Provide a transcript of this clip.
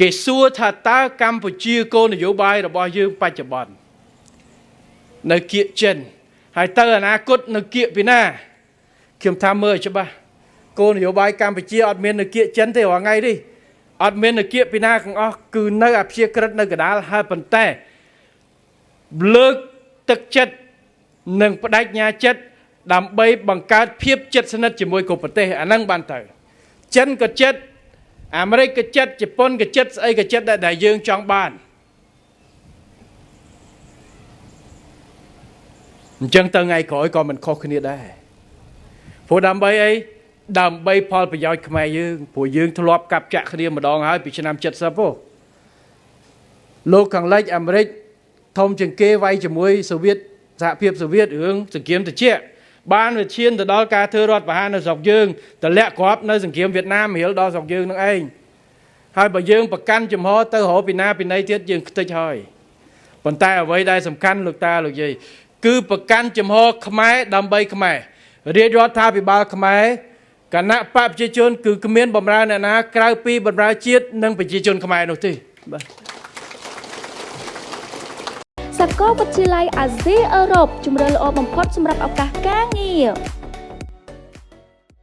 គេសួរថាតើកម្ពុជាគោលនយោបាយរបស់យើងបច្ចុប្បន្ននៅគៀកចិនហើយទៅអនាគតនៅគៀកពីណាខ្ញុំថាមើលឲ្យច្បាស់គោលនយោបាយកម្ពុជាអត់មាននៅគៀកចិនទេរាល់ថ្ងៃនេះអត់មាននៅគៀកពីណាទាំងអស់គឺនៅអព្យាក្រឹតនៅកដាលហើយប៉ុន្តែលើកទឹកចិត្តនិងបដិញ្ញាចិត្តដើម្បីបង្កើតភាពជិតស្និទ្ធជាមួយគ្រប់ប្រទេសអាហ្នឹងបានទៅចិនក៏ចិត្ត អាមេរិកក៏ចិត្តជប៉ុនក៏ចិត្តស្អីក៏ចិត្តដែរដែលយើងចង់បានអញ្ចឹងទៅថ្ងៃក្រោយក៏មិនខុសគ្នាដែរព្រោះដើម្បីអីដើម្បីផលប្រយោជន៍ខ្មែរយើងព្រោះយើងធ្លាប់កាប់ចាក់គ្នាម្ដងហើយពីឆ្នាំ70ហ៎លោកខាងលិចអាមេរិកធំជាងគេវាយជាមួយសូវៀតសហភាពសូវៀតរឿងសង្គ្រាមត្រជាក់ បានវាឈានទៅដល់ការធ្វើរដ្ឋប្រហារនៅស្រុកយើងតម្លាក់គ្រាប់នៅសង្គ្រាមវៀតណាមរៀលដល់ស្រុកយើងនឹងឯងហើយបើយើងប្រកាន់ចំហទៅរកពីណាពីណីទៀតយើងខ្ទេចហើយប៉ុន្តែអ្វីដែលសំខាន់លោកតាលោកយាយគឺប្រកាន់ចំហខ្មែរដើម្បីខ្មែររាជរដ្ឋាភិបាលខ្មែរគណៈបកប្រជាជន គឺគ្មានបំរើអ្នកណាក្រៅពីបំរើជាតិនិងប្រជាជនខ្មែរនោះទេបាទ សាកលវិទ្យាល័យអាស៊ីអឺរ៉ុបជំរឿនល្អបំផុតសម្រាប់ឱកាសការងារ